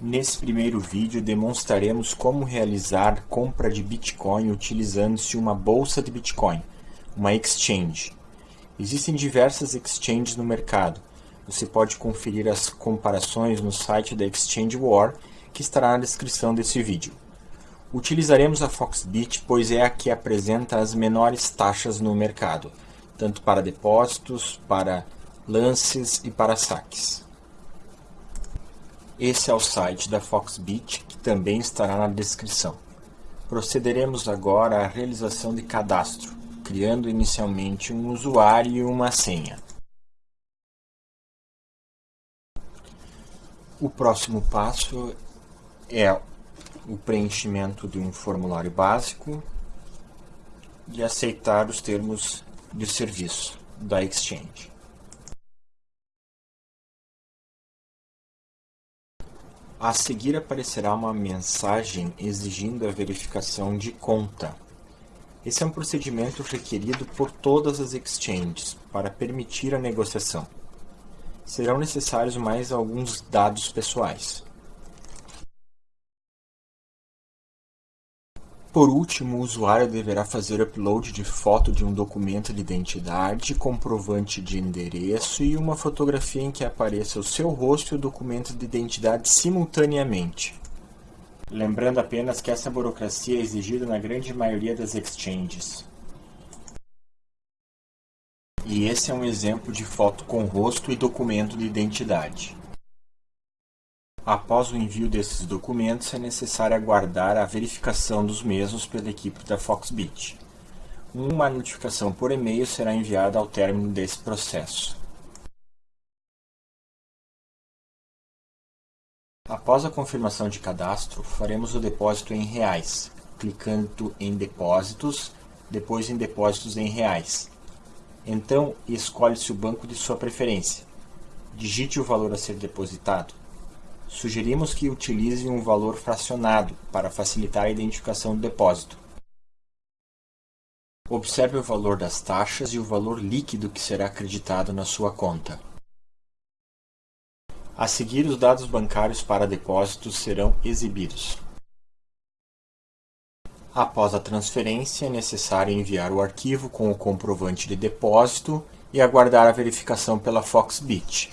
Nesse primeiro vídeo demonstraremos como realizar compra de Bitcoin utilizando-se uma bolsa de Bitcoin, uma exchange. Existem diversas exchanges no mercado. Você pode conferir as comparações no site da Exchange War, que estará na descrição desse vídeo. Utilizaremos a Foxbit, pois é a que apresenta as menores taxas no mercado, tanto para depósitos, para lances e para saques. Esse é o site da Foxbit, que também estará na descrição. Procederemos agora à realização de cadastro, criando inicialmente um usuário e uma senha. O próximo passo é o preenchimento de um formulário básico e aceitar os termos de serviço da Exchange. A seguir aparecerá uma mensagem exigindo a verificação de conta. Esse é um procedimento requerido por todas as exchanges para permitir a negociação. Serão necessários mais alguns dados pessoais. Por último, o usuário deverá fazer upload de foto de um documento de identidade, comprovante de endereço e uma fotografia em que apareça o seu rosto e o documento de identidade simultaneamente. Lembrando apenas que essa burocracia é exigida na grande maioria das exchanges. E esse é um exemplo de foto com rosto e documento de identidade. Após o envio desses documentos, é necessário aguardar a verificação dos mesmos pela equipe da Foxbit. Uma notificação por e-mail será enviada ao término desse processo. Após a confirmação de cadastro, faremos o depósito em reais, clicando em Depósitos, depois em Depósitos em reais. Então, escolhe-se o banco de sua preferência. Digite o valor a ser depositado Sugerimos que utilize um valor fracionado para facilitar a identificação do depósito. Observe o valor das taxas e o valor líquido que será acreditado na sua conta. A seguir, os dados bancários para depósitos serão exibidos. Após a transferência, é necessário enviar o arquivo com o comprovante de depósito e aguardar a verificação pela Foxbit.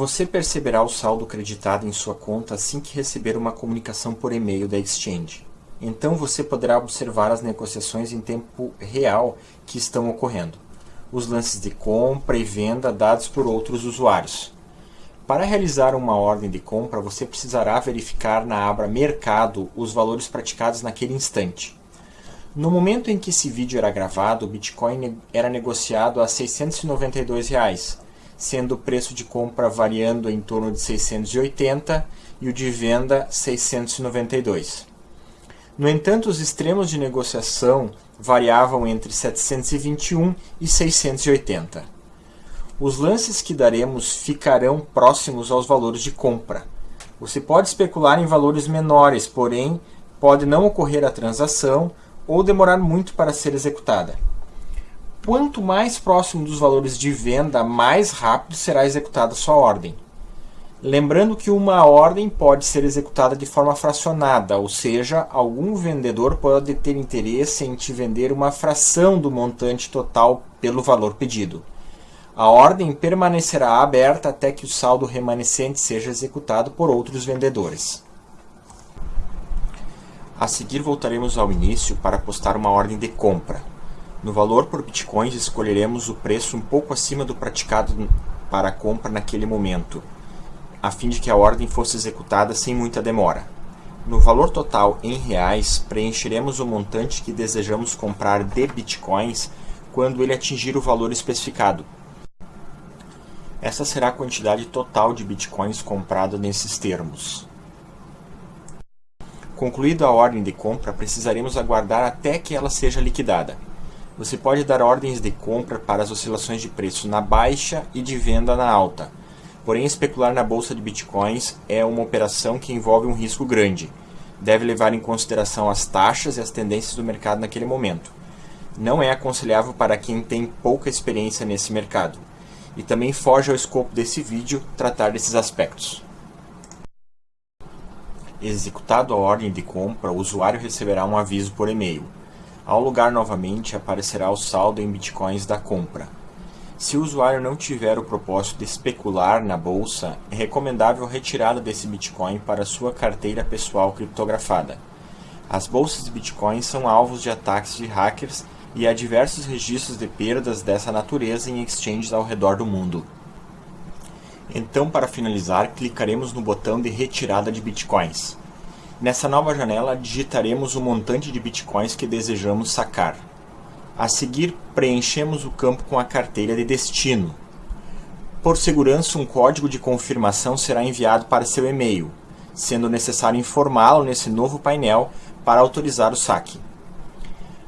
Você perceberá o saldo creditado em sua conta assim que receber uma comunicação por e-mail da Exchange. Então você poderá observar as negociações em tempo real que estão ocorrendo, os lances de compra e venda dados por outros usuários. Para realizar uma ordem de compra, você precisará verificar na aba Mercado os valores praticados naquele instante. No momento em que esse vídeo era gravado, o Bitcoin era negociado a 692 reais, sendo o preço de compra variando em torno de 680 e o de venda 692. No entanto, os extremos de negociação variavam entre 721 e 680. Os lances que daremos ficarão próximos aos valores de compra. Você pode especular em valores menores, porém pode não ocorrer a transação ou demorar muito para ser executada. Quanto mais próximo dos valores de venda, mais rápido será executada sua ordem. Lembrando que uma ordem pode ser executada de forma fracionada, ou seja, algum vendedor pode ter interesse em te vender uma fração do montante total pelo valor pedido. A ordem permanecerá aberta até que o saldo remanescente seja executado por outros vendedores. A seguir voltaremos ao início para postar uma ordem de compra. No valor por bitcoins, escolheremos o preço um pouco acima do praticado para a compra naquele momento, a fim de que a ordem fosse executada sem muita demora. No valor total em reais, preencheremos o montante que desejamos comprar de bitcoins quando ele atingir o valor especificado. Essa será a quantidade total de bitcoins comprada nesses termos. Concluída a ordem de compra, precisaremos aguardar até que ela seja liquidada. Você pode dar ordens de compra para as oscilações de preço na baixa e de venda na alta. Porém, especular na bolsa de bitcoins é uma operação que envolve um risco grande. Deve levar em consideração as taxas e as tendências do mercado naquele momento. Não é aconselhável para quem tem pouca experiência nesse mercado. E também foge ao escopo desse vídeo tratar desses aspectos. Executado a ordem de compra, o usuário receberá um aviso por e-mail. Ao logar novamente, aparecerá o saldo em bitcoins da compra. Se o usuário não tiver o propósito de especular na bolsa, é recomendável retirada desse Bitcoin para sua carteira pessoal criptografada. As bolsas de Bitcoin são alvos de ataques de hackers e há diversos registros de perdas dessa natureza em exchanges ao redor do mundo. Então, para finalizar, clicaremos no botão de retirada de Bitcoins. Nessa nova janela, digitaremos o montante de Bitcoins que desejamos sacar. A seguir, preenchemos o campo com a carteira de destino. Por segurança, um código de confirmação será enviado para seu e-mail, sendo necessário informá-lo nesse novo painel para autorizar o saque.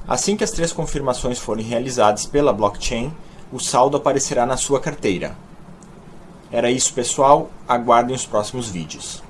Assim que as três confirmações forem realizadas pela blockchain, o saldo aparecerá na sua carteira. Era isso, pessoal. Aguardem os próximos vídeos.